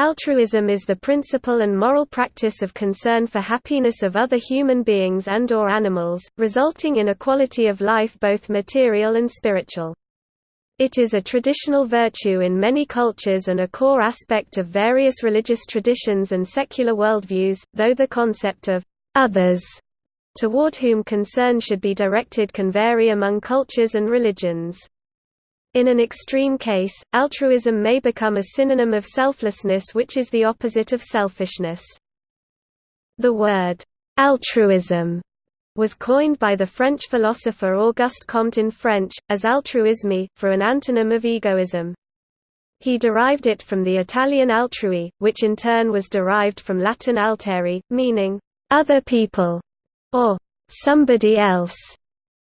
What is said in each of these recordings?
Altruism is the principle and moral practice of concern for happiness of other human beings and or animals, resulting in a quality of life both material and spiritual. It is a traditional virtue in many cultures and a core aspect of various religious traditions and secular worldviews, though the concept of others toward whom concern should be directed can vary among cultures and religions. In an extreme case, altruism may become a synonym of selflessness which is the opposite of selfishness. The word, altruism, was coined by the French philosopher Auguste Comte in French, as altruisme, for an antonym of egoism. He derived it from the Italian altrui, which in turn was derived from Latin alteri, meaning, other people, or somebody else.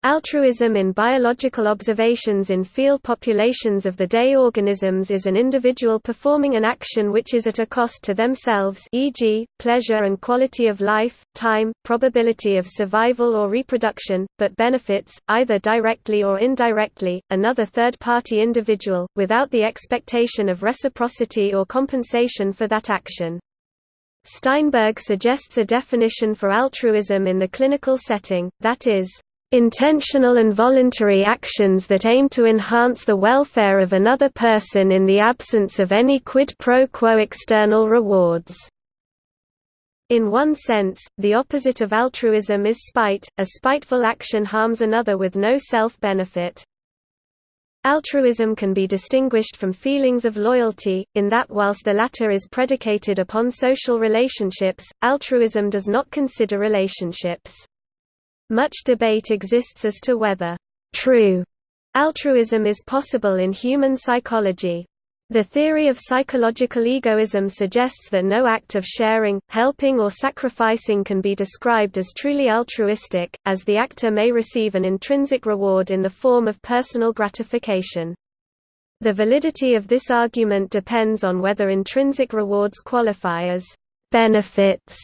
Altruism in biological observations in field populations of the day organisms is an individual performing an action which is at a cost to themselves e.g., pleasure and quality of life, time, probability of survival or reproduction, but benefits, either directly or indirectly, another third-party individual, without the expectation of reciprocity or compensation for that action. Steinberg suggests a definition for altruism in the clinical setting, that is, intentional and voluntary actions that aim to enhance the welfare of another person in the absence of any quid pro quo external rewards. In one sense, the opposite of altruism is spite, a spiteful action harms another with no self-benefit. Altruism can be distinguished from feelings of loyalty, in that whilst the latter is predicated upon social relationships, altruism does not consider relationships. Much debate exists as to whether true altruism is possible in human psychology. The theory of psychological egoism suggests that no act of sharing, helping or sacrificing can be described as truly altruistic, as the actor may receive an intrinsic reward in the form of personal gratification. The validity of this argument depends on whether intrinsic rewards qualify as benefits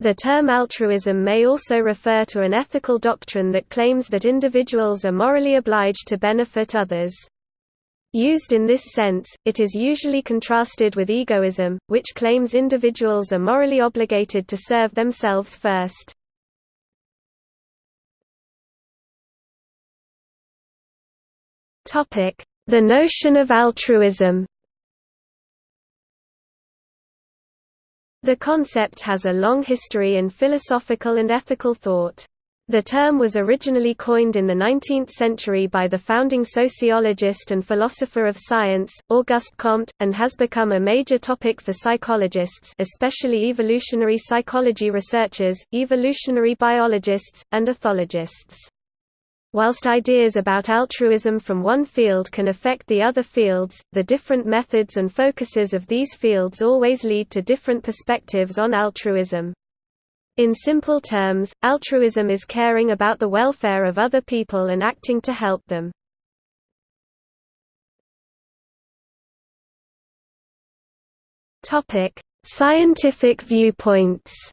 the term altruism may also refer to an ethical doctrine that claims that individuals are morally obliged to benefit others. Used in this sense, it is usually contrasted with egoism, which claims individuals are morally obligated to serve themselves first. The notion of altruism The concept has a long history in philosophical and ethical thought. The term was originally coined in the 19th century by the founding sociologist and philosopher of science, Auguste Comte, and has become a major topic for psychologists especially evolutionary psychology researchers, evolutionary biologists, and ethologists. Whilst ideas about altruism from one field can affect the other fields, the different methods and focuses of these fields always lead to different perspectives on altruism. In simple terms, altruism is caring about the welfare of other people and acting to help them. Scientific viewpoints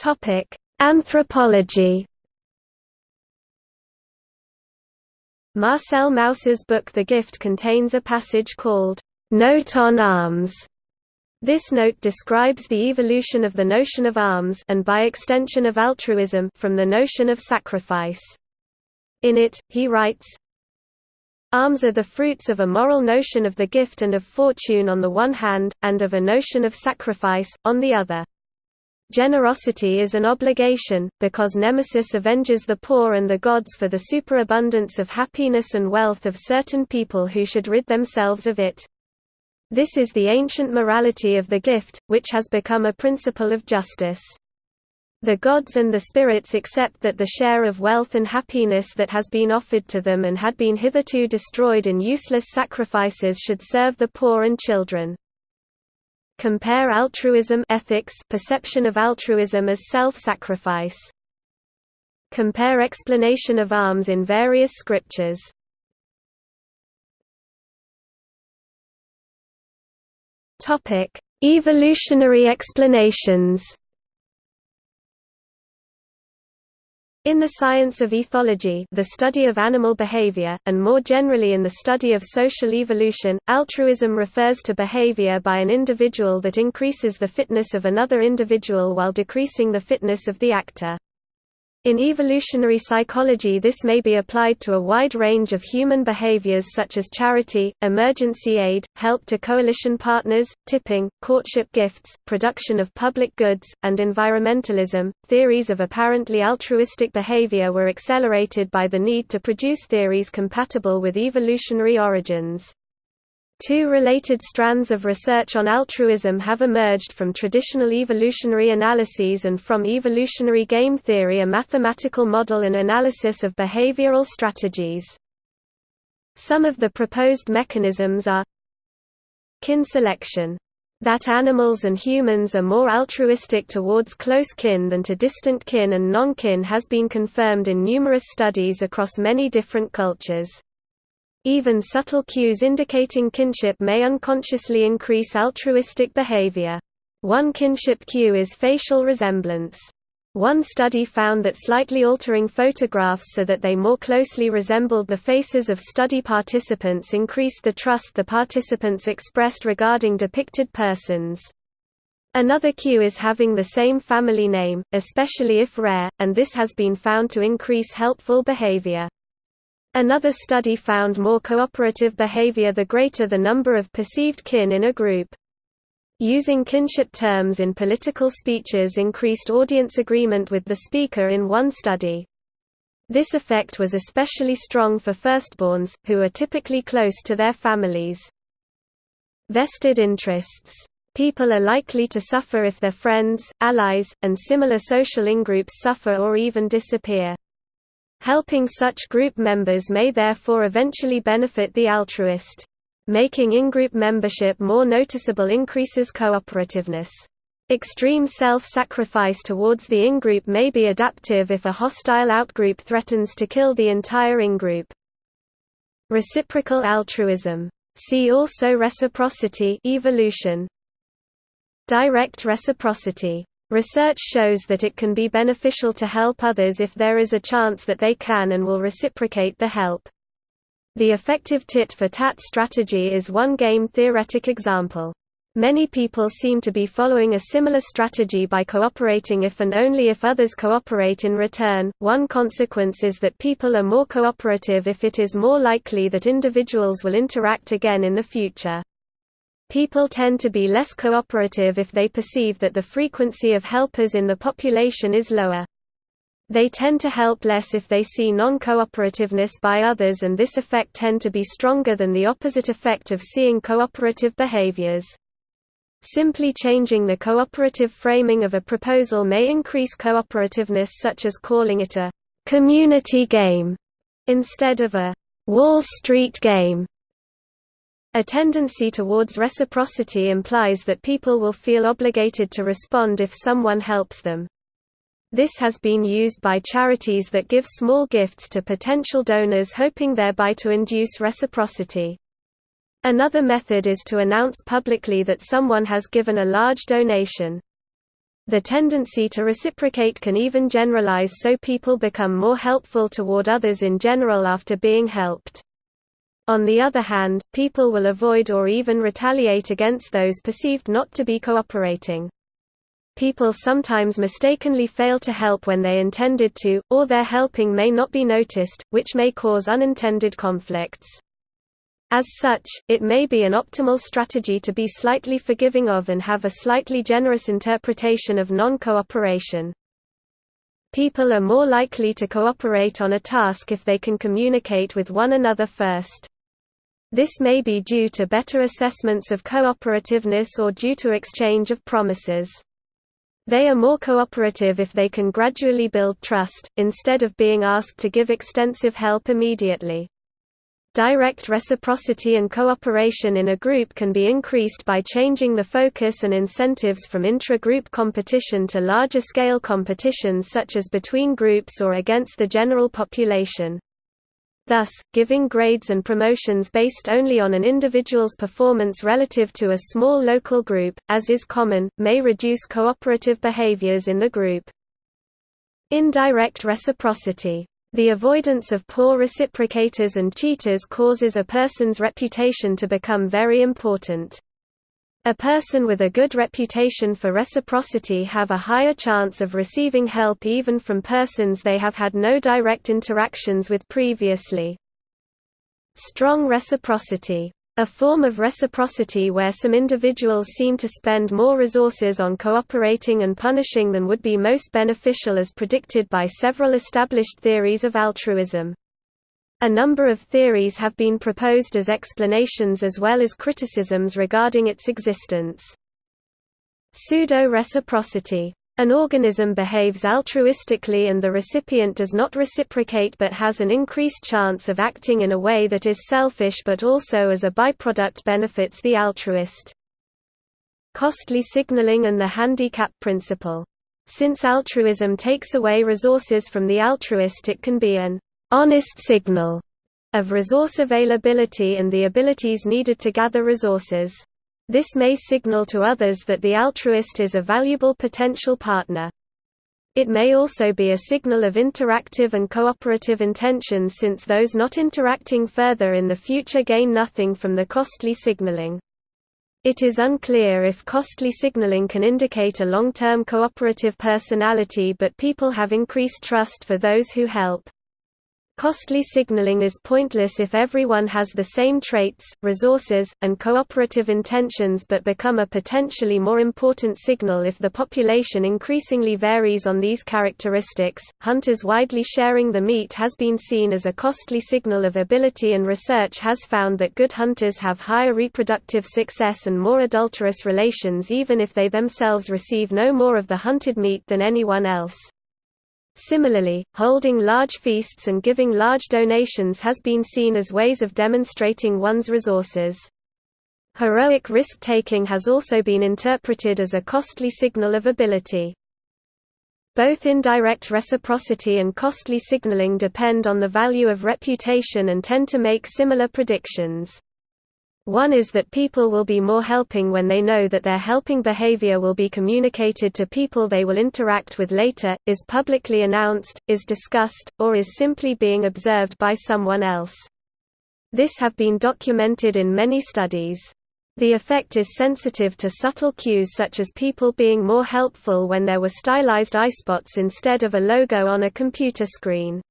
Topic: Anthropology. Marcel Mauss's book The Gift contains a passage called Note on Alms. This note describes the evolution of the notion of alms and by extension of altruism from the notion of sacrifice. In it, he writes, Alms are the fruits of a moral notion of the gift and of fortune on the one hand, and of a notion of sacrifice, on the other. Generosity is an obligation, because Nemesis avenges the poor and the gods for the superabundance of happiness and wealth of certain people who should rid themselves of it. This is the ancient morality of the gift, which has become a principle of justice. The gods and the spirits accept that the share of wealth and happiness that has been offered to them and had been hitherto destroyed in useless sacrifices should serve the poor and children. Compare altruism ethics perception of altruism as self-sacrifice. Compare explanation of alms in various scriptures. Topic: Evolutionary explanations. In the science of ethology the study of animal behavior, and more generally in the study of social evolution, altruism refers to behavior by an individual that increases the fitness of another individual while decreasing the fitness of the actor. In evolutionary psychology this may be applied to a wide range of human behaviors such as charity, emergency aid, help to coalition partners, tipping, courtship gifts, production of public goods, and environmentalism. Theories of apparently altruistic behavior were accelerated by the need to produce theories compatible with evolutionary origins. Two related strands of research on altruism have emerged from traditional evolutionary analyses and from evolutionary game theory a mathematical model and analysis of behavioral strategies. Some of the proposed mechanisms are kin selection that animals and humans are more altruistic towards close kin than to distant kin and non-kin has been confirmed in numerous studies across many different cultures. Even subtle cues indicating kinship may unconsciously increase altruistic behavior. One kinship cue is facial resemblance. One study found that slightly altering photographs so that they more closely resembled the faces of study participants increased the trust the participants expressed regarding depicted persons. Another cue is having the same family name, especially if rare, and this has been found to increase helpful behavior. Another study found more cooperative behavior the greater the number of perceived kin in a group. Using kinship terms in political speeches increased audience agreement with the speaker in one study. This effect was especially strong for firstborns, who are typically close to their families. Vested interests. People are likely to suffer if their friends, allies, and similar social in-groups suffer or even disappear. Helping such group members may therefore eventually benefit the altruist. Making in-group membership more noticeable increases cooperativeness. Extreme self-sacrifice towards the in-group may be adaptive if a hostile out-group threatens to kill the entire in-group. Reciprocal altruism. See also reciprocity evolution. Direct reciprocity Research shows that it can be beneficial to help others if there is a chance that they can and will reciprocate the help. The effective tit-for-tat strategy is one game-theoretic example. Many people seem to be following a similar strategy by cooperating if and only if others cooperate in return. One consequence is that people are more cooperative if it is more likely that individuals will interact again in the future. People tend to be less cooperative if they perceive that the frequency of helpers in the population is lower. They tend to help less if they see non-cooperativeness by others and this effect tend to be stronger than the opposite effect of seeing cooperative behaviors. Simply changing the cooperative framing of a proposal may increase cooperativeness such as calling it a «community game» instead of a «Wall Street game» A tendency towards reciprocity implies that people will feel obligated to respond if someone helps them. This has been used by charities that give small gifts to potential donors hoping thereby to induce reciprocity. Another method is to announce publicly that someone has given a large donation. The tendency to reciprocate can even generalize so people become more helpful toward others in general after being helped. On the other hand, people will avoid or even retaliate against those perceived not to be cooperating. People sometimes mistakenly fail to help when they intended to, or their helping may not be noticed, which may cause unintended conflicts. As such, it may be an optimal strategy to be slightly forgiving of and have a slightly generous interpretation of non-cooperation. People are more likely to cooperate on a task if they can communicate with one another first. This may be due to better assessments of cooperativeness or due to exchange of promises. They are more cooperative if they can gradually build trust, instead of being asked to give extensive help immediately. Direct reciprocity and cooperation in a group can be increased by changing the focus and incentives from intra-group competition to larger-scale competitions such as between groups or against the general population. Thus, giving grades and promotions based only on an individual's performance relative to a small local group, as is common, may reduce cooperative behaviors in the group. Indirect reciprocity. The avoidance of poor reciprocators and cheaters causes a person's reputation to become very important. A person with a good reputation for reciprocity have a higher chance of receiving help even from persons they have had no direct interactions with previously. Strong reciprocity. A form of reciprocity where some individuals seem to spend more resources on cooperating and punishing than would be most beneficial as predicted by several established theories of altruism. A number of theories have been proposed as explanations as well as criticisms regarding its existence. Pseudo-reciprocity. An organism behaves altruistically and the recipient does not reciprocate but has an increased chance of acting in a way that is selfish but also as a byproduct benefits the altruist. Costly signaling and the handicap principle. Since altruism takes away resources from the altruist it can be an honest signal of resource availability and the abilities needed to gather resources. This may signal to others that the altruist is a valuable potential partner. It may also be a signal of interactive and cooperative intentions since those not interacting further in the future gain nothing from the costly signaling. It is unclear if costly signaling can indicate a long-term cooperative personality but people have increased trust for those who help. Costly signaling is pointless if everyone has the same traits, resources, and cooperative intentions but become a potentially more important signal if the population increasingly varies on these characteristics. Hunters widely sharing the meat has been seen as a costly signal of ability and research has found that good hunters have higher reproductive success and more adulterous relations even if they themselves receive no more of the hunted meat than anyone else. Similarly, holding large feasts and giving large donations has been seen as ways of demonstrating one's resources. Heroic risk-taking has also been interpreted as a costly signal of ability. Both indirect reciprocity and costly signaling depend on the value of reputation and tend to make similar predictions. One is that people will be more helping when they know that their helping behavior will be communicated to people they will interact with later, is publicly announced, is discussed, or is simply being observed by someone else. This have been documented in many studies. The effect is sensitive to subtle cues such as people being more helpful when there were stylized eyespots instead of a logo on a computer screen.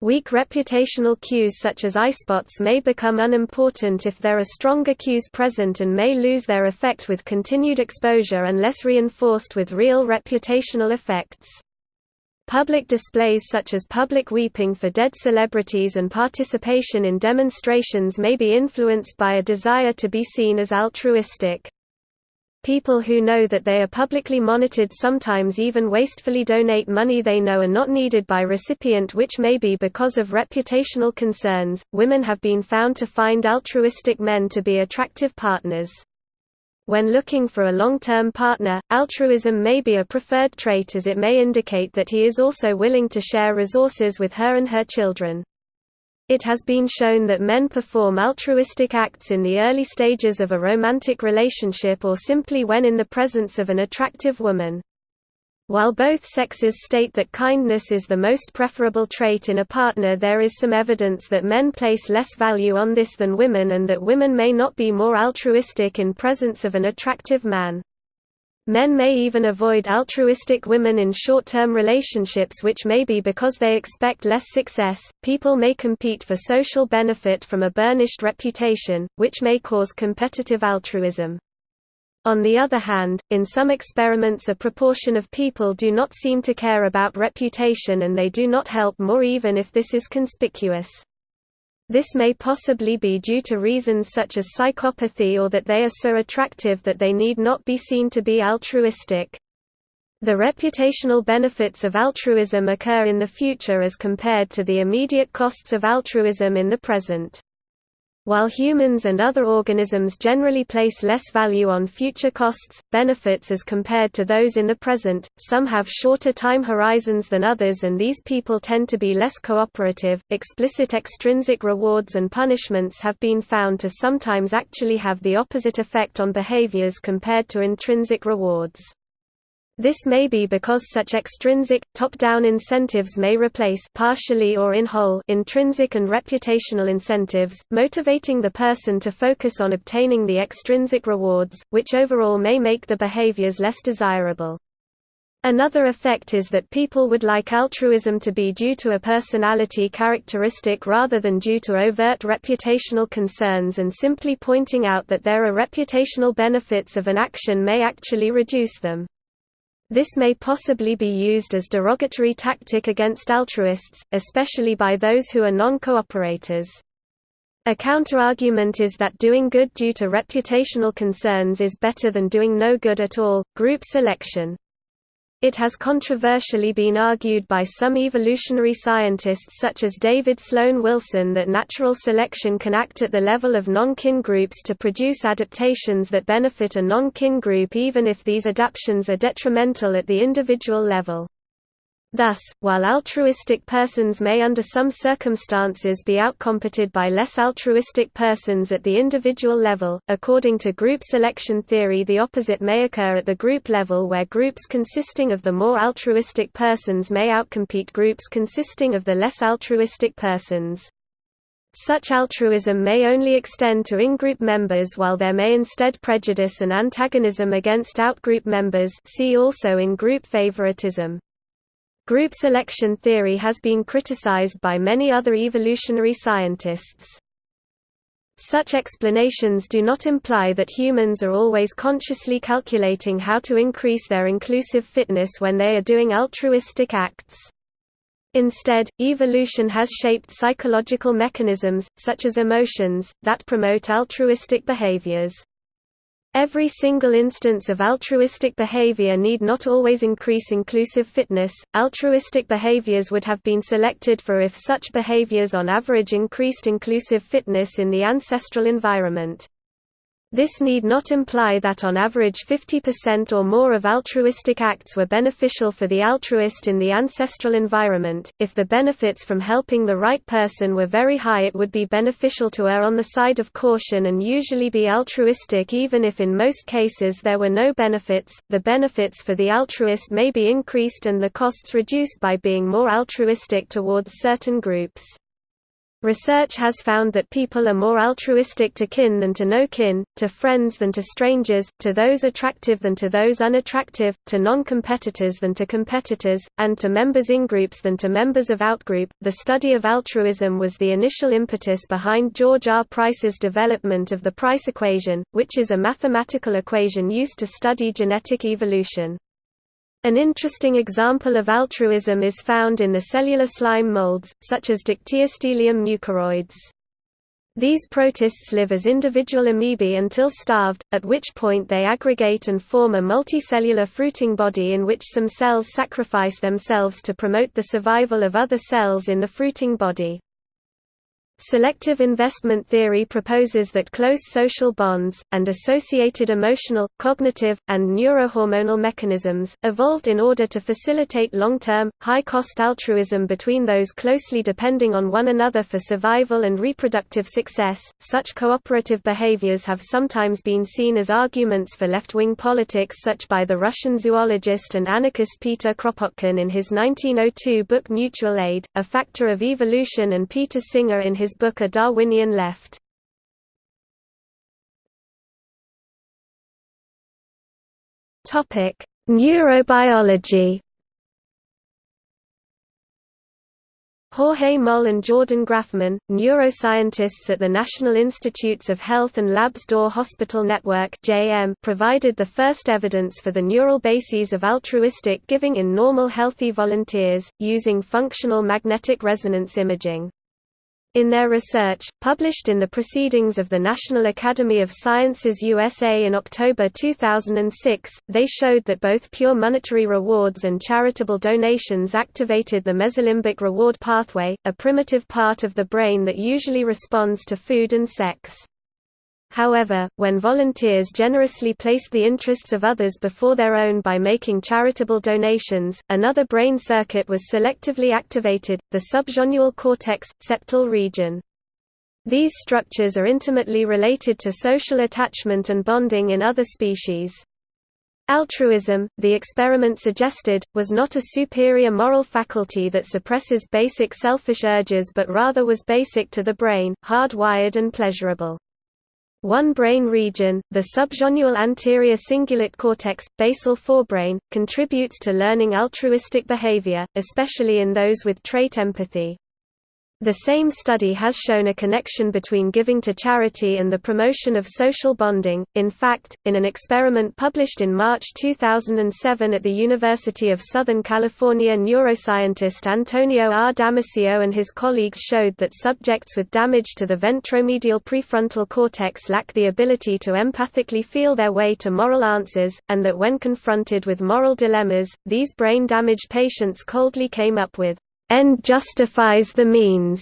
Weak reputational cues such as eyespots may become unimportant if there are stronger cues present and may lose their effect with continued exposure unless reinforced with real reputational effects. Public displays such as public weeping for dead celebrities and participation in demonstrations may be influenced by a desire to be seen as altruistic. People who know that they are publicly monitored sometimes even wastefully donate money they know are not needed by recipient which may be because of reputational concerns. Women have been found to find altruistic men to be attractive partners. When looking for a long-term partner, altruism may be a preferred trait as it may indicate that he is also willing to share resources with her and her children. It has been shown that men perform altruistic acts in the early stages of a romantic relationship or simply when in the presence of an attractive woman. While both sexes state that kindness is the most preferable trait in a partner there is some evidence that men place less value on this than women and that women may not be more altruistic in presence of an attractive man. Men may even avoid altruistic women in short-term relationships which may be because they expect less success. People may compete for social benefit from a burnished reputation, which may cause competitive altruism. On the other hand, in some experiments a proportion of people do not seem to care about reputation and they do not help more even if this is conspicuous. This may possibly be due to reasons such as psychopathy or that they are so attractive that they need not be seen to be altruistic. The reputational benefits of altruism occur in the future as compared to the immediate costs of altruism in the present. While humans and other organisms generally place less value on future costs, benefits as compared to those in the present, some have shorter time horizons than others and these people tend to be less cooperative. Explicit extrinsic rewards and punishments have been found to sometimes actually have the opposite effect on behaviors compared to intrinsic rewards. This may be because such extrinsic, top-down incentives may replace partially or in whole intrinsic and reputational incentives, motivating the person to focus on obtaining the extrinsic rewards, which overall may make the behaviors less desirable. Another effect is that people would like altruism to be due to a personality characteristic rather than due to overt reputational concerns and simply pointing out that there are reputational benefits of an action may actually reduce them. This may possibly be used as derogatory tactic against altruists, especially by those who are non-cooperators. A counterargument is that doing good due to reputational concerns is better than doing no good at all. Group selection it has controversially been argued by some evolutionary scientists such as David Sloan Wilson that natural selection can act at the level of non-kin groups to produce adaptations that benefit a non-kin group even if these adaptations are detrimental at the individual level. Thus, while altruistic persons may under some circumstances be outcompeted by less altruistic persons at the individual level, according to group selection theory the opposite may occur at the group level where groups consisting of the more altruistic persons may outcompete groups consisting of the less altruistic persons. Such altruism may only extend to in-group members while there may instead prejudice and antagonism against out-group members see also in-group favoritism. Group selection theory has been criticized by many other evolutionary scientists. Such explanations do not imply that humans are always consciously calculating how to increase their inclusive fitness when they are doing altruistic acts. Instead, evolution has shaped psychological mechanisms, such as emotions, that promote altruistic behaviors. Every single instance of altruistic behavior need not always increase inclusive fitness. Altruistic behaviors would have been selected for if such behaviors on average increased inclusive fitness in the ancestral environment. This need not imply that on average 50% or more of altruistic acts were beneficial for the altruist in the ancestral environment. If the benefits from helping the right person were very high, it would be beneficial to err on the side of caution and usually be altruistic even if in most cases there were no benefits. The benefits for the altruist may be increased and the costs reduced by being more altruistic towards certain groups. Research has found that people are more altruistic to kin than to no kin, to friends than to strangers, to those attractive than to those unattractive, to non-competitors than to competitors, and to members in groups than to members of outgroup. The study of altruism was the initial impetus behind George R. Price's development of the Price equation, which is a mathematical equation used to study genetic evolution. An interesting example of altruism is found in the cellular slime molds, such as Dictyostelium mucoroides. These protists live as individual amoebae until starved, at which point they aggregate and form a multicellular fruiting body in which some cells sacrifice themselves to promote the survival of other cells in the fruiting body. Selective investment theory proposes that close social bonds, and associated emotional, cognitive, and neurohormonal mechanisms, evolved in order to facilitate long-term, high-cost altruism between those closely depending on one another for survival and reproductive success. Such cooperative behaviors have sometimes been seen as arguments for left-wing politics such by the Russian zoologist and anarchist Peter Kropotkin in his 1902 book Mutual Aid, A Factor of Evolution and Peter Singer in his his book A Darwinian Left. Neurobiology Jorge Moll and Jordan Grafman, neuroscientists at the National Institutes of Health and Labs D'Or Hospital Network provided the first evidence for the neural bases of altruistic giving in normal healthy volunteers, using functional magnetic resonance imaging. In their research, published in the Proceedings of the National Academy of Sciences USA in October 2006, they showed that both pure monetary rewards and charitable donations activated the mesolimbic reward pathway, a primitive part of the brain that usually responds to food and sex. However, when volunteers generously placed the interests of others before their own by making charitable donations, another brain circuit was selectively activated, the subgenual cortex, septal region. These structures are intimately related to social attachment and bonding in other species. Altruism, the experiment suggested, was not a superior moral faculty that suppresses basic selfish urges but rather was basic to the brain, hardwired and pleasurable. One brain region, the subgenual anterior cingulate cortex, basal forebrain, contributes to learning altruistic behavior, especially in those with trait empathy. The same study has shown a connection between giving to charity and the promotion of social bonding. In fact, in an experiment published in March 2007 at the University of Southern California, neuroscientist Antonio R. Damasio and his colleagues showed that subjects with damage to the ventromedial prefrontal cortex lack the ability to empathically feel their way to moral answers, and that when confronted with moral dilemmas, these brain-damaged patients coldly came up with end justifies the means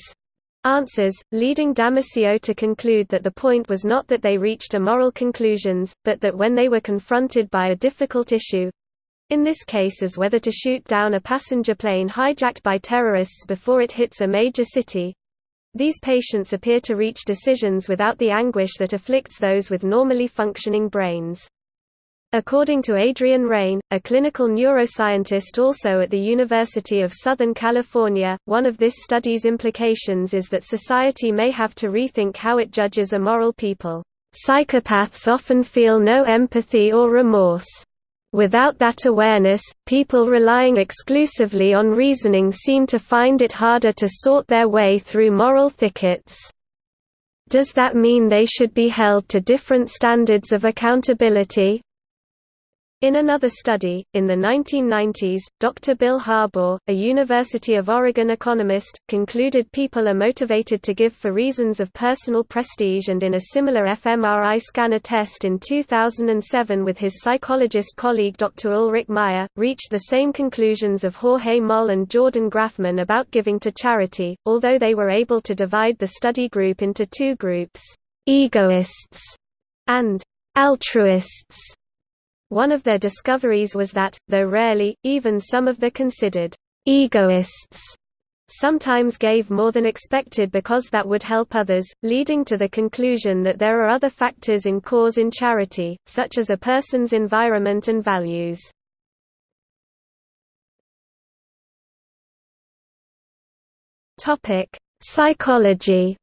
answers, leading Damasio to conclude that the point was not that they reached immoral conclusions, but that when they were confronted by a difficult issue—in this case as whether to shoot down a passenger plane hijacked by terrorists before it hits a major city—these patients appear to reach decisions without the anguish that afflicts those with normally functioning brains. According to Adrian Raine, a clinical neuroscientist also at the University of Southern California, one of this study's implications is that society may have to rethink how it judges immoral people. Psychopaths often feel no empathy or remorse. Without that awareness, people relying exclusively on reasoning seem to find it harder to sort their way through moral thickets. Does that mean they should be held to different standards of accountability? In another study, in the 1990s, Dr. Bill Harbaugh, a University of Oregon economist, concluded people are motivated to give for reasons of personal prestige and in a similar fMRI scanner test in 2007 with his psychologist colleague Dr. Ulrich Mayr, reached the same conclusions of Jorge Moll and Jordan Grafman about giving to charity, although they were able to divide the study group into two groups, egoists and altruists. One of their discoveries was that, though rarely, even some of the considered egoists sometimes gave more than expected because that would help others, leading to the conclusion that there are other factors in cause in charity, such as a person's environment and values. Psychology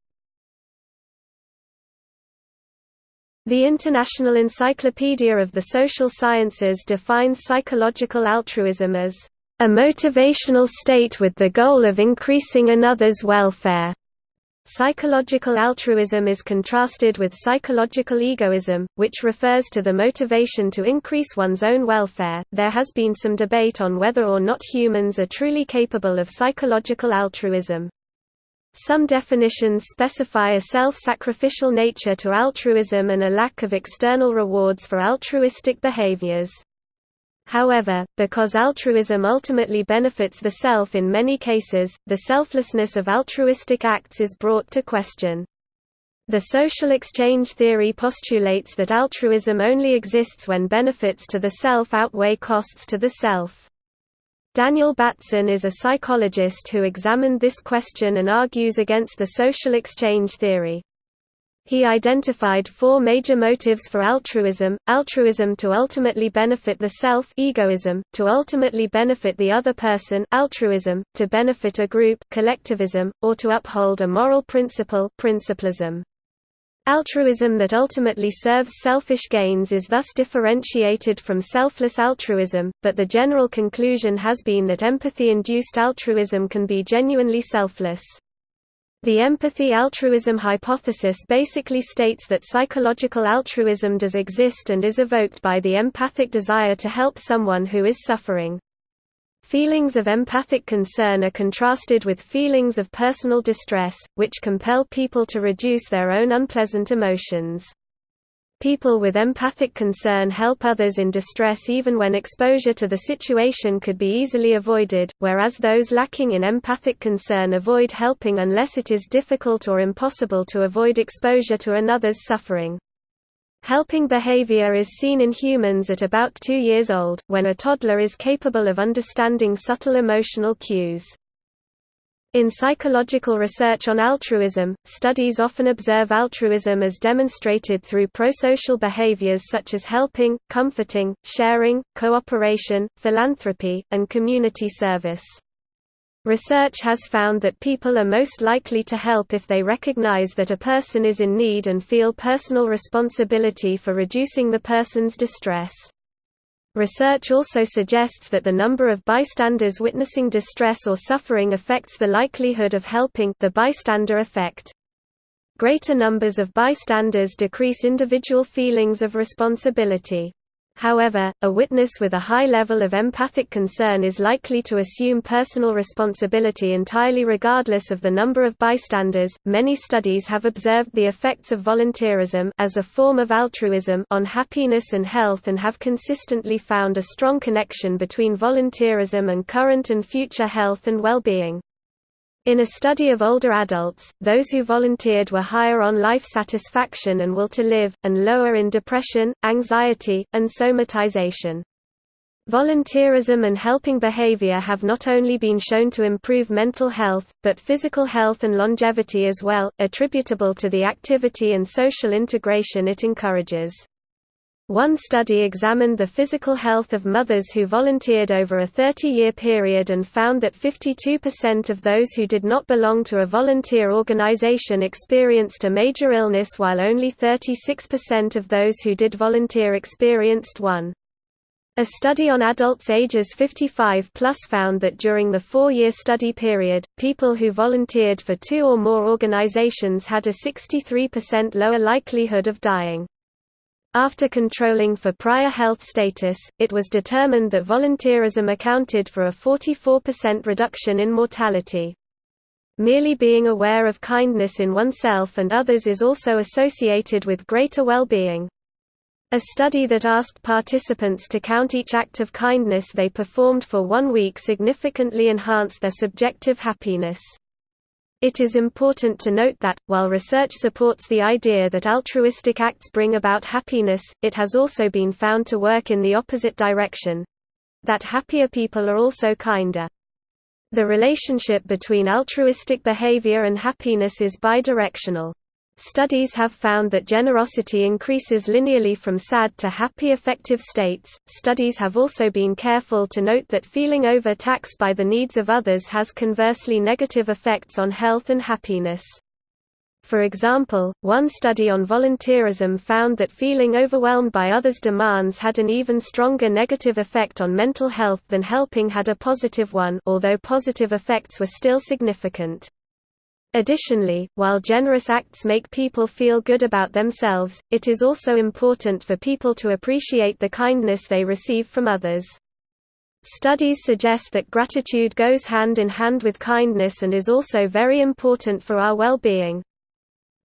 The International Encyclopedia of the Social Sciences defines psychological altruism as a motivational state with the goal of increasing another's welfare. Psychological altruism is contrasted with psychological egoism, which refers to the motivation to increase one's own welfare. There has been some debate on whether or not humans are truly capable of psychological altruism. Some definitions specify a self-sacrificial nature to altruism and a lack of external rewards for altruistic behaviors. However, because altruism ultimately benefits the self in many cases, the selflessness of altruistic acts is brought to question. The social exchange theory postulates that altruism only exists when benefits to the self outweigh costs to the self. Daniel Batson is a psychologist who examined this question and argues against the social exchange theory. He identified four major motives for altruism, altruism to ultimately benefit the self egoism, to ultimately benefit the other person altruism, to benefit a group collectivism, or to uphold a moral principle principlism. Altruism that ultimately serves selfish gains is thus differentiated from selfless altruism, but the general conclusion has been that empathy-induced altruism can be genuinely selfless. The empathy-altruism hypothesis basically states that psychological altruism does exist and is evoked by the empathic desire to help someone who is suffering. Feelings of empathic concern are contrasted with feelings of personal distress, which compel people to reduce their own unpleasant emotions. People with empathic concern help others in distress even when exposure to the situation could be easily avoided, whereas those lacking in empathic concern avoid helping unless it is difficult or impossible to avoid exposure to another's suffering. Helping behavior is seen in humans at about two years old, when a toddler is capable of understanding subtle emotional cues. In psychological research on altruism, studies often observe altruism as demonstrated through prosocial behaviors such as helping, comforting, sharing, cooperation, philanthropy, and community service. Research has found that people are most likely to help if they recognize that a person is in need and feel personal responsibility for reducing the person's distress. Research also suggests that the number of bystanders witnessing distress or suffering affects the likelihood of helping the bystander effect. Greater numbers of bystanders decrease individual feelings of responsibility. However, a witness with a high level of empathic concern is likely to assume personal responsibility entirely regardless of the number of bystanders. Many studies have observed the effects of volunteerism as a form of altruism on happiness and health and have consistently found a strong connection between volunteerism and current and future health and well-being. In a study of older adults, those who volunteered were higher on life satisfaction and will to live, and lower in depression, anxiety, and somatization. Volunteerism and helping behavior have not only been shown to improve mental health, but physical health and longevity as well, attributable to the activity and social integration it encourages. One study examined the physical health of mothers who volunteered over a 30-year period and found that 52% of those who did not belong to a volunteer organization experienced a major illness while only 36% of those who did volunteer experienced one. A study on adults ages 55 plus found that during the four-year study period, people who volunteered for two or more organizations had a 63% lower likelihood of dying. After controlling for prior health status, it was determined that volunteerism accounted for a 44% reduction in mortality. Merely being aware of kindness in oneself and others is also associated with greater well-being. A study that asked participants to count each act of kindness they performed for one week significantly enhanced their subjective happiness. It is important to note that, while research supports the idea that altruistic acts bring about happiness, it has also been found to work in the opposite direction—that happier people are also kinder. The relationship between altruistic behavior and happiness is bidirectional. Studies have found that generosity increases linearly from sad to happy affective states. Studies have also been careful to note that feeling overtaxed by the needs of others has conversely negative effects on health and happiness. For example, one study on volunteerism found that feeling overwhelmed by others' demands had an even stronger negative effect on mental health than helping had a positive one although positive effects were still significant. Additionally, while generous acts make people feel good about themselves, it is also important for people to appreciate the kindness they receive from others. Studies suggest that gratitude goes hand in hand with kindness and is also very important for our well-being.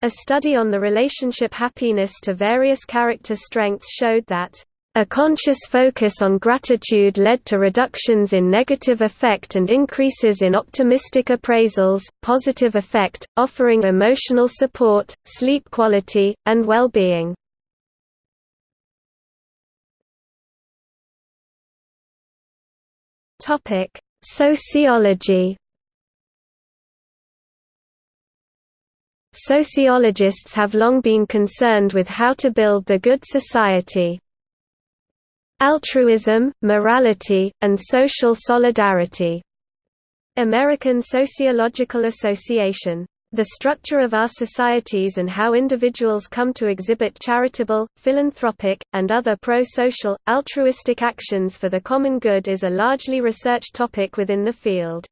A study on the relationship happiness to various character strengths showed that a conscious focus on gratitude led to reductions in negative affect and increases in optimistic appraisals, positive affect, offering emotional support, sleep quality, and well-being. Sociology Sociologists have long been concerned with how to build the good society. Altruism, Morality, and Social Solidarity. American Sociological Association. The structure of our societies and how individuals come to exhibit charitable, philanthropic, and other pro-social, altruistic actions for the common good is a largely researched topic within the field.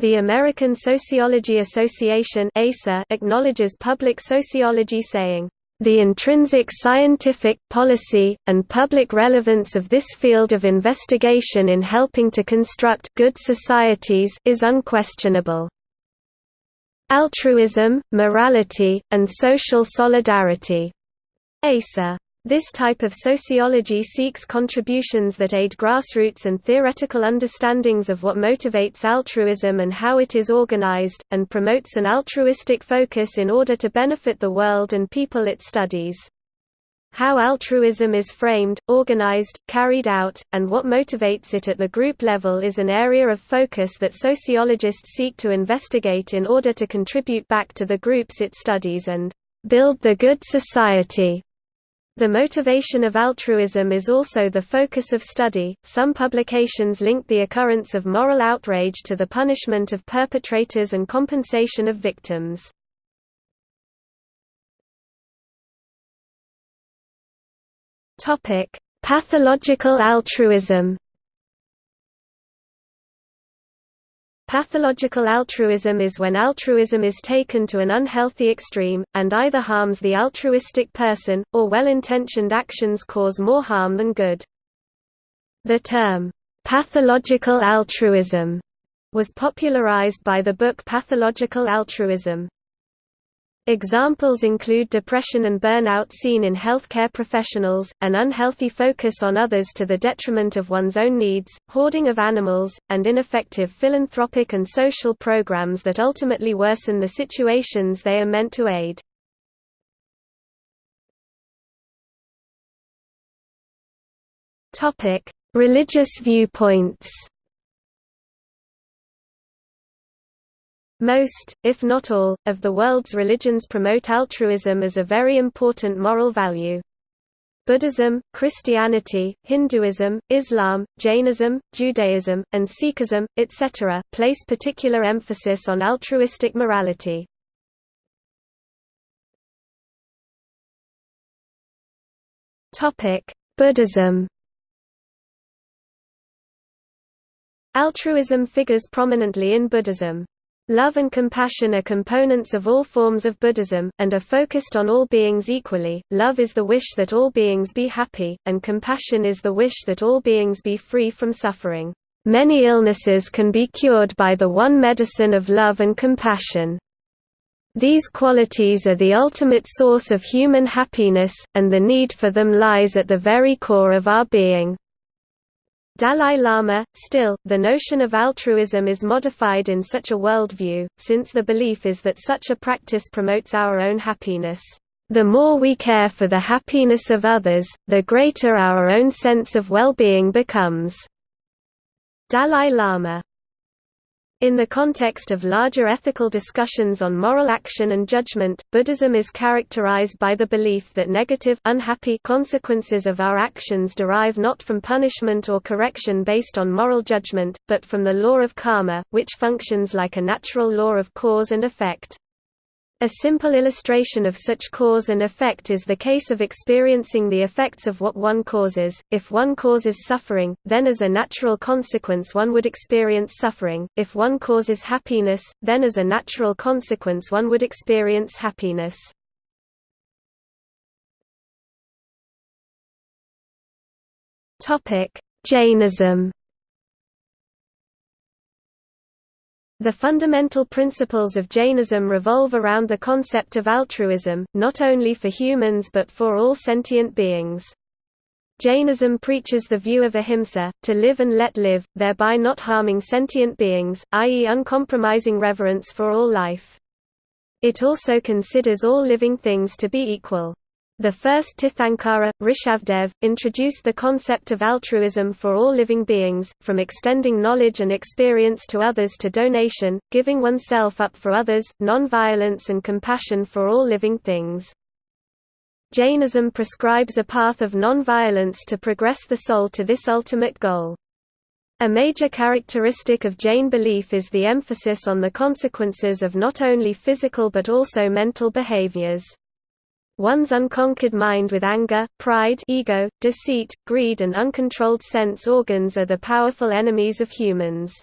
The American Sociology Association acknowledges public sociology saying, the intrinsic scientific, policy, and public relevance of this field of investigation in helping to construct good societies is unquestionable. Altruism, morality, and social solidarity. ASA this type of sociology seeks contributions that aid grassroots and theoretical understandings of what motivates altruism and how it is organized, and promotes an altruistic focus in order to benefit the world and people it studies. How altruism is framed, organized, carried out, and what motivates it at the group level is an area of focus that sociologists seek to investigate in order to contribute back to the groups it studies and build the good society. The motivation of altruism is also the focus of study. Some publications link the occurrence of moral outrage to the punishment of perpetrators and compensation of victims. Topic: Pathological altruism. Pathological altruism is when altruism is taken to an unhealthy extreme, and either harms the altruistic person, or well-intentioned actions cause more harm than good. The term, "'pathological altruism' was popularized by the book Pathological Altruism. Examples include depression and burnout seen in healthcare professionals, an unhealthy focus on others to the detriment of one's own needs, hoarding of animals, and ineffective philanthropic and social programs that ultimately worsen the situations they are meant to aid. Religious viewpoints Most, if not all, of the world's religions promote altruism as a very important moral value. Buddhism, Christianity, Hinduism, Islam, Jainism, Judaism, and Sikhism, etc., place particular emphasis on altruistic morality. Buddhism Altruism figures prominently in Buddhism. Love and compassion are components of all forms of Buddhism, and are focused on all beings equally. Love is the wish that all beings be happy, and compassion is the wish that all beings be free from suffering. Many illnesses can be cured by the one medicine of love and compassion. These qualities are the ultimate source of human happiness, and the need for them lies at the very core of our being. Dalai Lama, still, the notion of altruism is modified in such a worldview, since the belief is that such a practice promotes our own happiness. The more we care for the happiness of others, the greater our own sense of well-being becomes. Dalai Lama in the context of larger ethical discussions on moral action and judgment, Buddhism is characterized by the belief that negative unhappy consequences of our actions derive not from punishment or correction based on moral judgment, but from the law of karma, which functions like a natural law of cause and effect. A simple illustration of such cause and effect is the case of experiencing the effects of what one causes. If one causes suffering, then as a natural consequence one would experience suffering. If one causes happiness, then as a natural consequence one would experience happiness. Topic: Jainism The fundamental principles of Jainism revolve around the concept of altruism, not only for humans but for all sentient beings. Jainism preaches the view of ahimsa, to live and let live, thereby not harming sentient beings, i.e. uncompromising reverence for all life. It also considers all living things to be equal. The first Tirthankara, Rishabdev, introduced the concept of altruism for all living beings, from extending knowledge and experience to others to donation, giving oneself up for others, non-violence and compassion for all living things. Jainism prescribes a path of non-violence to progress the soul to this ultimate goal. A major characteristic of Jain belief is the emphasis on the consequences of not only physical but also mental behaviors. One's unconquered mind with anger, pride ego, deceit, greed and uncontrolled sense organs are the powerful enemies of humans.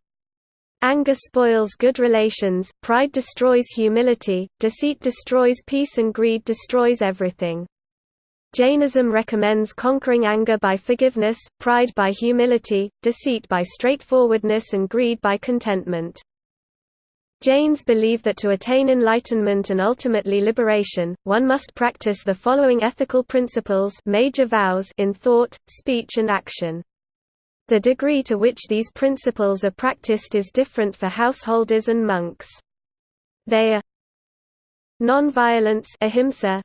Anger spoils good relations, pride destroys humility, deceit destroys peace and greed destroys everything. Jainism recommends conquering anger by forgiveness, pride by humility, deceit by straightforwardness and greed by contentment. Jains believe that to attain enlightenment and ultimately liberation, one must practice the following ethical principles major vows in thought, speech and action. The degree to which these principles are practiced is different for householders and monks. They are non-violence ahimsa,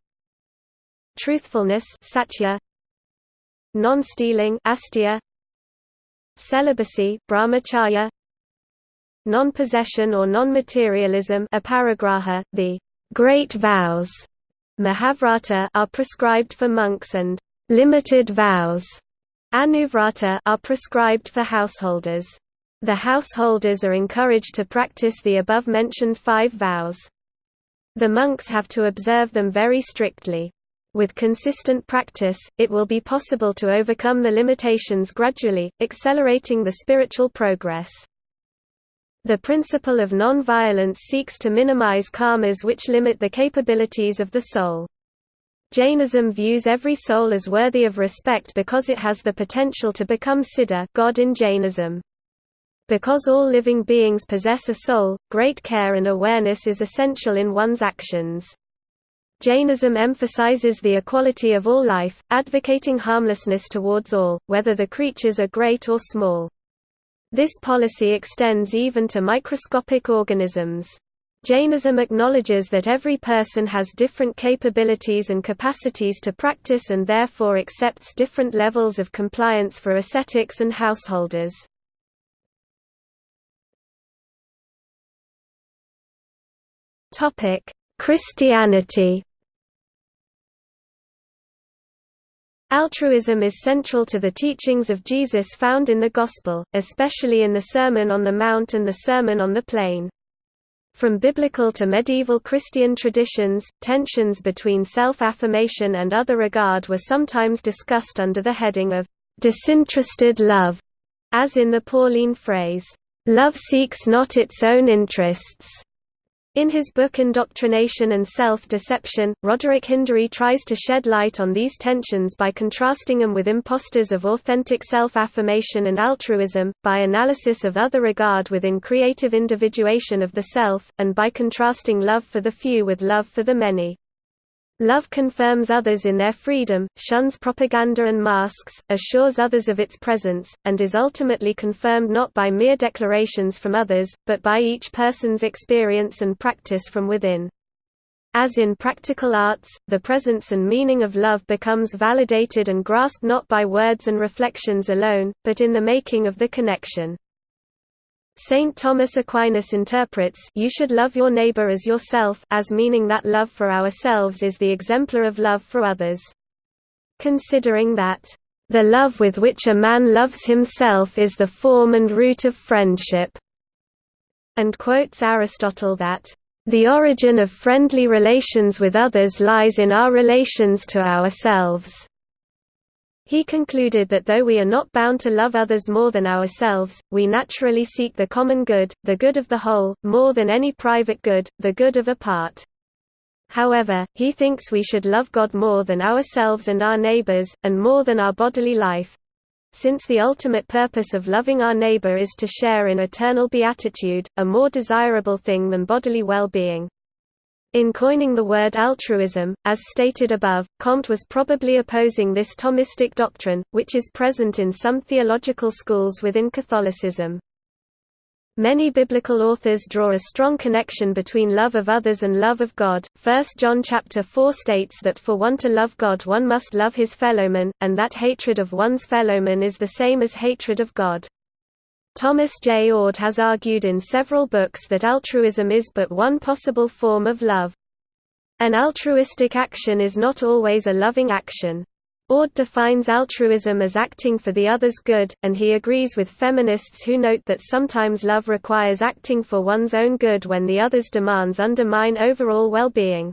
truthfulness satya, non-stealing celibacy brahmacharya, non-possession or non-materialism the great vows Mahavrata are prescribed for monks and limited vows Anuvrata are prescribed for householders. The householders are encouraged to practice the above-mentioned five vows. The monks have to observe them very strictly. With consistent practice, it will be possible to overcome the limitations gradually, accelerating the spiritual progress. The principle of non-violence seeks to minimize karmas which limit the capabilities of the soul. Jainism views every soul as worthy of respect because it has the potential to become Siddha God in Jainism. Because all living beings possess a soul, great care and awareness is essential in one's actions. Jainism emphasizes the equality of all life, advocating harmlessness towards all, whether the creatures are great or small. This policy extends even to microscopic organisms. Jainism acknowledges that every person has different capabilities and capacities to practice and therefore accepts different levels of compliance for ascetics and householders. Christianity Altruism is central to the teachings of Jesus found in the Gospel, especially in the Sermon on the Mount and the Sermon on the Plain. From biblical to medieval Christian traditions, tensions between self-affirmation and other regard were sometimes discussed under the heading of disinterested love, as in the Pauline phrase, "Love seeks not its own interests." In his book Indoctrination and Self-Deception, Roderick Hindery tries to shed light on these tensions by contrasting them with imposters of authentic self-affirmation and altruism, by analysis of other regard within creative individuation of the self, and by contrasting love for the few with love for the many. Love confirms others in their freedom, shuns propaganda and masks, assures others of its presence, and is ultimately confirmed not by mere declarations from others, but by each person's experience and practice from within. As in practical arts, the presence and meaning of love becomes validated and grasped not by words and reflections alone, but in the making of the connection. Saint Thomas Aquinas interprets you should love your neighbor as yourself as meaning that love for ourselves is the exemplar of love for others. Considering that, "...the love with which a man loves himself is the form and root of friendship," and quotes Aristotle that, "...the origin of friendly relations with others lies in our relations to ourselves." He concluded that though we are not bound to love others more than ourselves, we naturally seek the common good, the good of the whole, more than any private good, the good of a part. However, he thinks we should love God more than ourselves and our neighbors, and more than our bodily life, since the ultimate purpose of loving our neighbor is to share in eternal beatitude, a more desirable thing than bodily well-being. In coining the word altruism, as stated above, Comte was probably opposing this Thomistic doctrine, which is present in some theological schools within Catholicism. Many biblical authors draw a strong connection between love of others and love of God. 1 John chapter 4 states that for one to love God one must love his fellowman, and that hatred of one's fellowman is the same as hatred of God. Thomas J. Oord has argued in several books that altruism is but one possible form of love. An altruistic action is not always a loving action. Oord defines altruism as acting for the other's good, and he agrees with feminists who note that sometimes love requires acting for one's own good when the other's demands undermine overall well-being.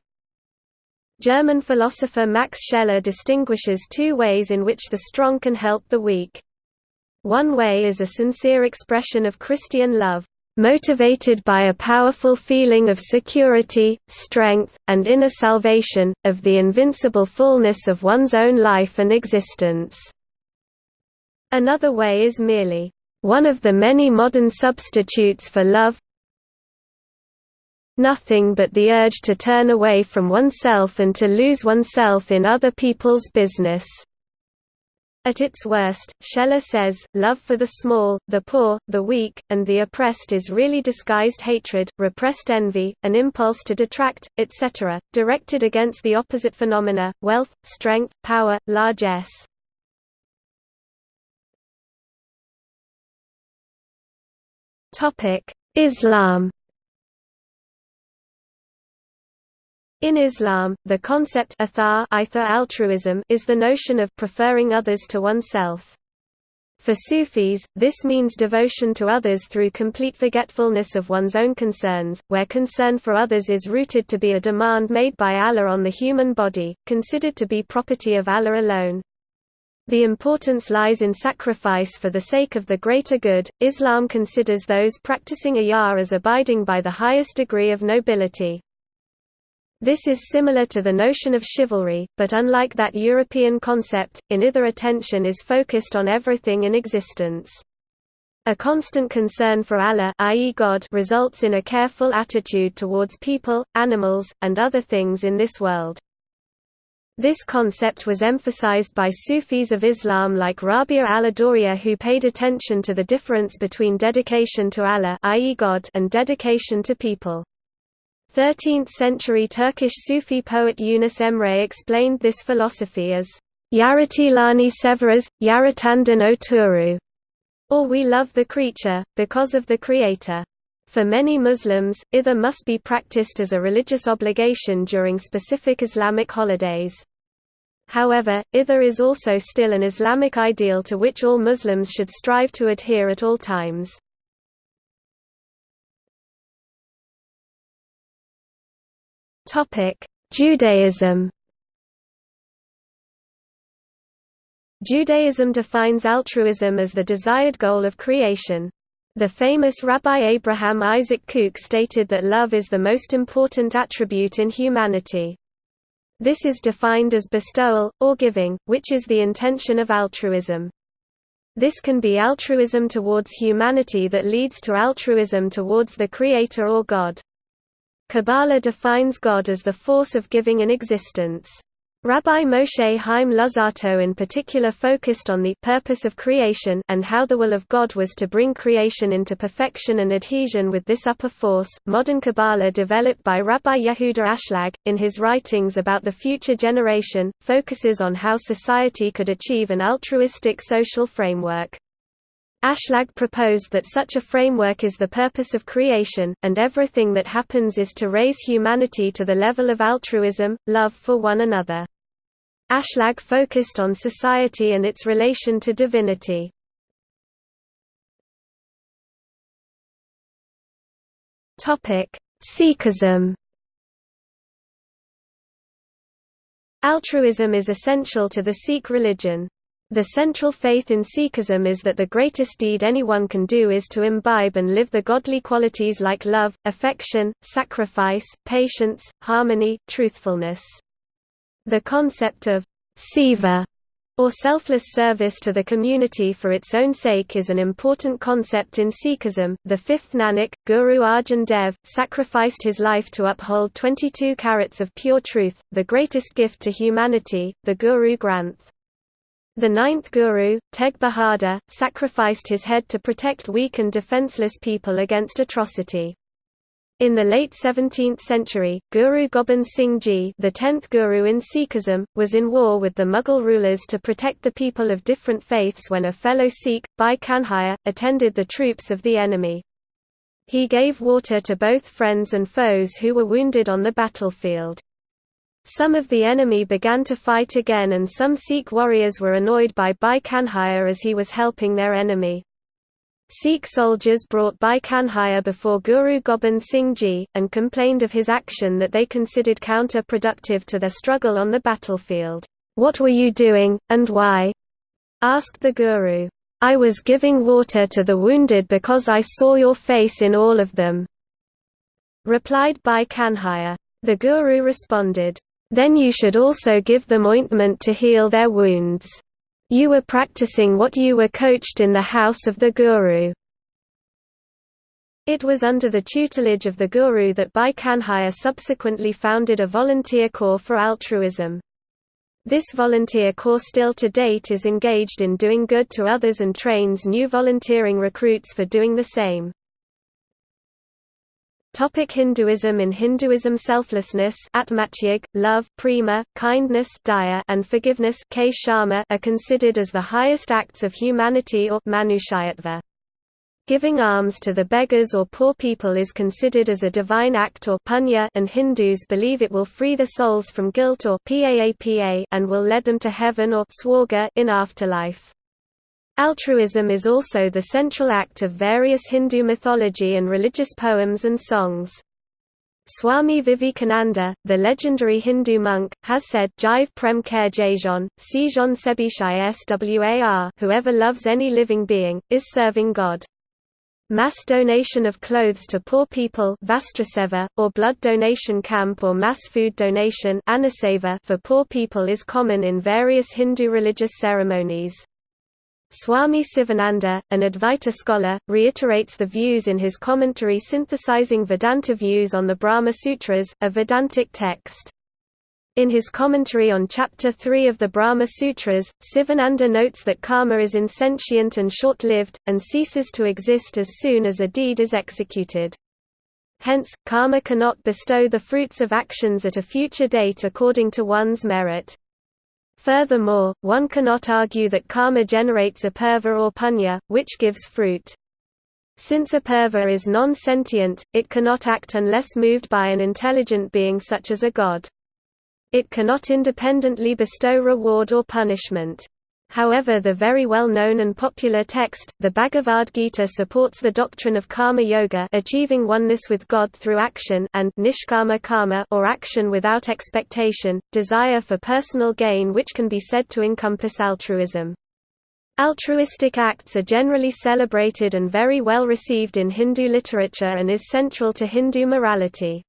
German philosopher Max Scheler distinguishes two ways in which the strong can help the weak. One way is a sincere expression of Christian love, motivated by a powerful feeling of security, strength, and inner salvation, of the invincible fullness of one's own life and existence. Another way is merely, one of the many modern substitutes for love nothing but the urge to turn away from oneself and to lose oneself in other people's business. At its worst, Scheler says, love for the small, the poor, the weak, and the oppressed is really disguised hatred, repressed envy, an impulse to detract, etc., directed against the opposite phenomena, wealth, strength, power, largesse. Islam In Islam, the concept altruism is the notion of preferring others to oneself. For Sufis, this means devotion to others through complete forgetfulness of one's own concerns, where concern for others is rooted to be a demand made by Allah on the human body, considered to be property of Allah alone. The importance lies in sacrifice for the sake of the greater good. Islam considers those practicing Iyah as abiding by the highest degree of nobility. This is similar to the notion of chivalry, but unlike that European concept, in either attention is focused on everything in existence. A constant concern for Allah i.e. God results in a careful attitude towards people, animals, and other things in this world. This concept was emphasized by Sufis of Islam like Rabia al-Adawiyya who paid attention to the difference between dedication to Allah i.e. God and dedication to people. 13th-century Turkish Sufi poet Yunus Emre explained this philosophy as Yaratilani severas, yaratandan oturu, or we love the creature, because of the Creator. For many Muslims, ither must be practiced as a religious obligation during specific Islamic holidays. However, ither is also still an Islamic ideal to which all Muslims should strive to adhere at all times. Judaism Judaism defines altruism as the desired goal of creation. The famous Rabbi Abraham Isaac Kook stated that love is the most important attribute in humanity. This is defined as bestowal, or giving, which is the intention of altruism. This can be altruism towards humanity that leads to altruism towards the Creator or God. Kabbalah defines God as the force of giving an existence. Rabbi Moshe Chaim Luzzatto in particular focused on the purpose of creation and how the will of God was to bring creation into perfection and adhesion with this upper force. Modern Kabbalah developed by Rabbi Yehuda Ashlag, in his writings about the future generation, focuses on how society could achieve an altruistic social framework. Ashlag proposed that such a framework is the purpose of creation, and everything that happens is to raise humanity to the level of altruism, love for one another. Ashlag focused on society and its relation to divinity. Sikhism Altruism is essential to the Sikh religion. The central faith in Sikhism is that the greatest deed anyone can do is to imbibe and live the godly qualities like love, affection, sacrifice, patience, harmony, truthfulness. The concept of seva or selfless service to the community for its own sake is an important concept in Sikhism. The fifth Nanak, Guru Arjan Dev, sacrificed his life to uphold 22 carats of pure truth, the greatest gift to humanity, the Guru Granth. The ninth guru, Teg Bahadur, sacrificed his head to protect weak and defenseless people against atrocity. In the late 17th century, Guru Gobind Singh Ji the tenth guru in Sikhism, was in war with the Mughal rulers to protect the people of different faiths when a fellow Sikh, Bhai Kanhaiya, attended the troops of the enemy. He gave water to both friends and foes who were wounded on the battlefield. Some of the enemy began to fight again and some Sikh warriors were annoyed by Bhai Kanhaiya as he was helping their enemy. Sikh soldiers brought Bhai Kanhaiya before Guru Gobind Singh Ji, and complained of his action that they considered counter-productive to their struggle on the battlefield. "'What were you doing, and why?' asked the Guru. "'I was giving water to the wounded because I saw your face in all of them,' replied Bhai Kanhaiya. The Guru responded, then you should also give them ointment to heal their wounds. You were practicing what you were coached in the house of the Guru. It was under the tutelage of the Guru that Bhai Kanhaiya subsequently founded a volunteer corps for altruism. This volunteer corps still to date is engaged in doing good to others and trains new volunteering recruits for doing the same. Topic Hinduism In Hinduism selflessness atmatyag, love prema, kindness daya, and forgiveness are considered as the highest acts of humanity or manushayatva. Giving alms to the beggars or poor people is considered as a divine act or punya and Hindus believe it will free the souls from guilt or and will lead them to heaven or in afterlife. Altruism is also the central act of various Hindu mythology and religious poems and songs. Swami Vivekananda, the legendary Hindu monk, has said Jive prem care jajon, si jon sebishai swar whoever loves any living being, is serving God. Mass donation of clothes to poor people or blood donation camp or mass food donation for poor people is common in various Hindu religious ceremonies. Swami Sivananda, an Advaita scholar, reiterates the views in his commentary synthesizing Vedanta views on the Brahma Sutras, a Vedantic text. In his commentary on Chapter 3 of the Brahma Sutras, Sivananda notes that karma is insentient and short-lived, and ceases to exist as soon as a deed is executed. Hence, karma cannot bestow the fruits of actions at a future date according to one's merit. Furthermore, one cannot argue that karma generates a apurva or punya, which gives fruit. Since a apurva is non-sentient, it cannot act unless moved by an intelligent being such as a god. It cannot independently bestow reward or punishment. However the very well-known and popular text, the Bhagavad Gita supports the doctrine of karma yoga achieving oneness with God through action and nishkama karma or action without expectation, desire for personal gain which can be said to encompass altruism. Altruistic acts are generally celebrated and very well received in Hindu literature and is central to Hindu morality.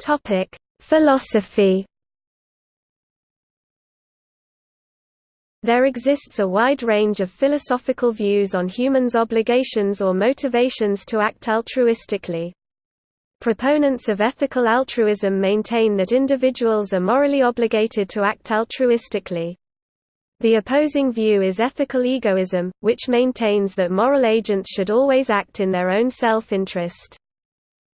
Topic: Philosophy There exists a wide range of philosophical views on humans' obligations or motivations to act altruistically. Proponents of ethical altruism maintain that individuals are morally obligated to act altruistically. The opposing view is ethical egoism, which maintains that moral agents should always act in their own self-interest.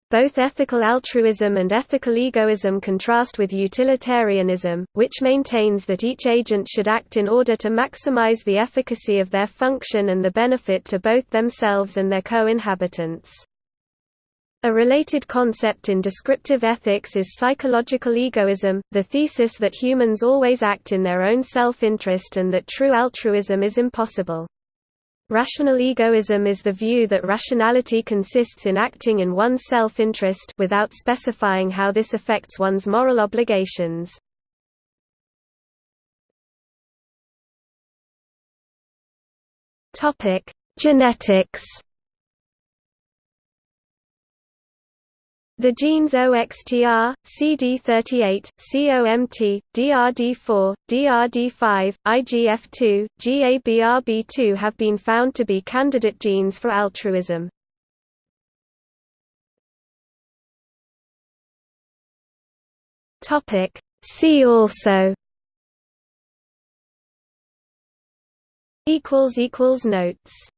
Both ethical altruism and ethical egoism contrast with utilitarianism, which maintains that each agent should act in order to maximize the efficacy of their function and the benefit to both themselves and their co-inhabitants. A related concept in descriptive ethics is psychological egoism, the thesis that humans always act in their own self-interest and that true altruism is impossible. Rational egoism is the view that rationality consists in acting in one's self-interest without specifying how this affects one's moral obligations. Topic: Genetics The genes OXTR, CD38, COMT, DRD4, DRD5, IGF2, GABRB2 have been found to be candidate genes for altruism. See also. Notes